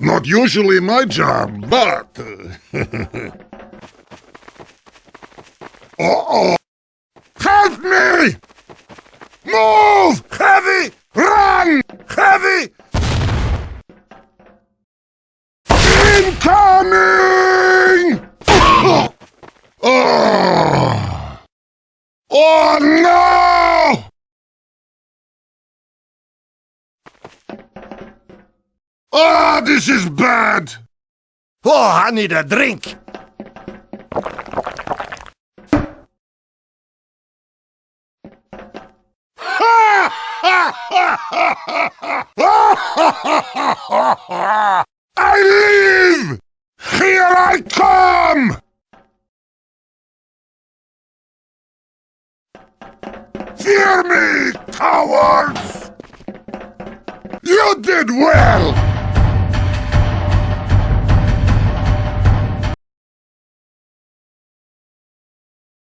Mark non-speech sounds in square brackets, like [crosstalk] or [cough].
not usually my job, but... [laughs] Uh-oh! Help me! Move! Heavy! Run! Heavy! Incoming! Oh! [laughs] Oh no! Ah, this is bad! Oh, I need a drink. [laughs] I leave! Here I come! Fear me, cowards! You did well!